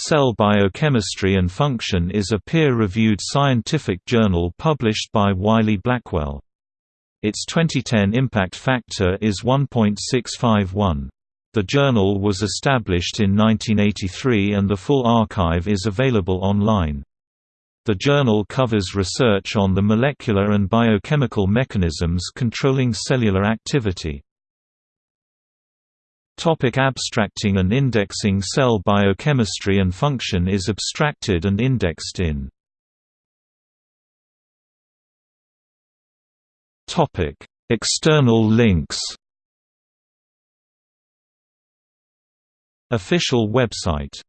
Cell Biochemistry and Function is a peer-reviewed scientific journal published by Wiley-Blackwell. Its 2010 impact factor is 1.651. The journal was established in 1983 and the full archive is available online. The journal covers research on the molecular and biochemical mechanisms controlling cellular activity. Topic abstracting and indexing Cell biochemistry and function is abstracted and indexed in Topic: External links. Official website